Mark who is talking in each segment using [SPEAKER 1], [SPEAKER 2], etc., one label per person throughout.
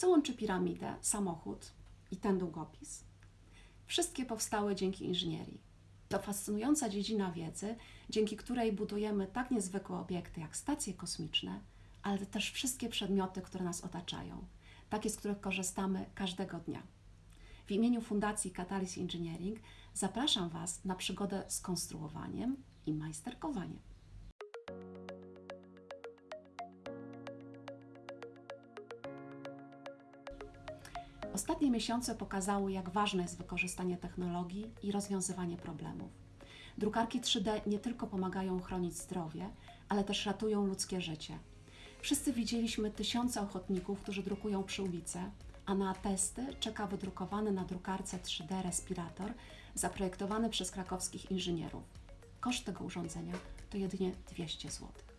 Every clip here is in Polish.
[SPEAKER 1] Co łączy piramidę, samochód i ten długopis? Wszystkie powstały dzięki inżynierii. To fascynująca dziedzina wiedzy, dzięki której budujemy tak niezwykłe obiekty jak stacje kosmiczne, ale też wszystkie przedmioty, które nas otaczają, takie, z których korzystamy każdego dnia. W imieniu Fundacji Catalyst Engineering zapraszam Was na przygodę z konstruowaniem i majsterkowaniem. Ostatnie miesiące pokazały, jak ważne jest wykorzystanie technologii i rozwiązywanie problemów. Drukarki 3D nie tylko pomagają chronić zdrowie, ale też ratują ludzkie życie. Wszyscy widzieliśmy tysiące ochotników, którzy drukują przy ulicy, a na testy czeka wydrukowany na drukarce 3D respirator zaprojektowany przez krakowskich inżynierów. Koszt tego urządzenia to jedynie 200 zł.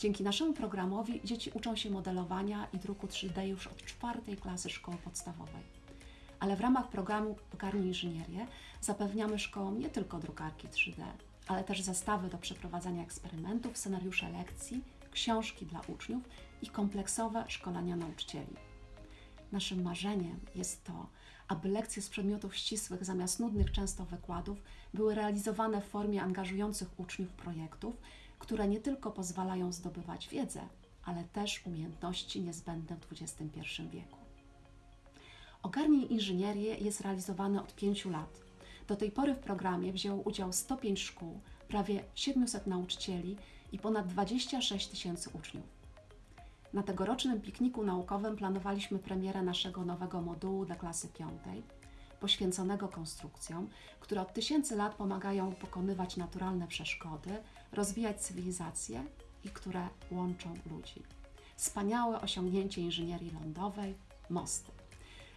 [SPEAKER 1] Dzięki naszemu programowi dzieci uczą się modelowania i druku 3D już od czwartej klasy szkoły podstawowej. Ale w ramach programu Ogarnij Inżynierię zapewniamy szkołom nie tylko drukarki 3D, ale też zestawy do przeprowadzania eksperymentów, scenariusze lekcji, książki dla uczniów i kompleksowe szkolenia nauczycieli. Naszym marzeniem jest to, aby lekcje z przedmiotów ścisłych zamiast nudnych często wykładów były realizowane w formie angażujących uczniów projektów, które nie tylko pozwalają zdobywać wiedzę, ale też umiejętności niezbędne w XXI wieku. Ogarnij Inżynierię jest realizowany od 5 lat. Do tej pory w programie wzięło udział 105 szkół, prawie 700 nauczycieli i ponad 26 tysięcy uczniów. Na tegorocznym pikniku naukowym planowaliśmy premierę naszego nowego modułu dla klasy piątej, poświęconego konstrukcjom, które od tysięcy lat pomagają pokonywać naturalne przeszkody, rozwijać cywilizację i które łączą ludzi. Wspaniałe osiągnięcie inżynierii lądowej mosty.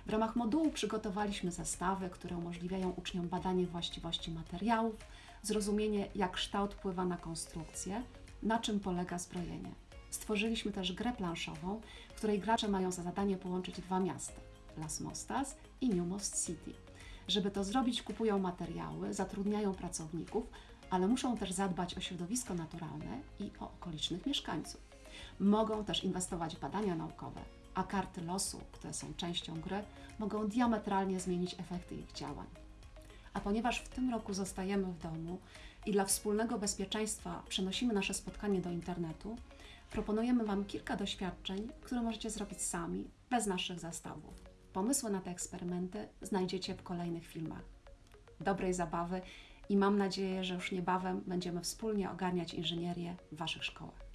[SPEAKER 1] W ramach modułu przygotowaliśmy zestawy, które umożliwiają uczniom badanie właściwości materiałów, zrozumienie, jak kształt wpływa na konstrukcję, na czym polega zbrojenie. Stworzyliśmy też grę planszową, w której gracze mają za zadanie połączyć dwa miasta Las Mostas i New Most City. Żeby to zrobić, kupują materiały, zatrudniają pracowników, ale muszą też zadbać o środowisko naturalne i o okolicznych mieszkańców. Mogą też inwestować w badania naukowe, a karty losu, które są częścią gry, mogą diametralnie zmienić efekty ich działań. A ponieważ w tym roku zostajemy w domu i dla wspólnego bezpieczeństwa przenosimy nasze spotkanie do internetu, proponujemy Wam kilka doświadczeń, które możecie zrobić sami, bez naszych zastawów. Pomysły na te eksperymenty znajdziecie w kolejnych filmach. Dobrej zabawy i mam nadzieję, że już niebawem będziemy wspólnie ogarniać inżynierię w Waszych szkołach.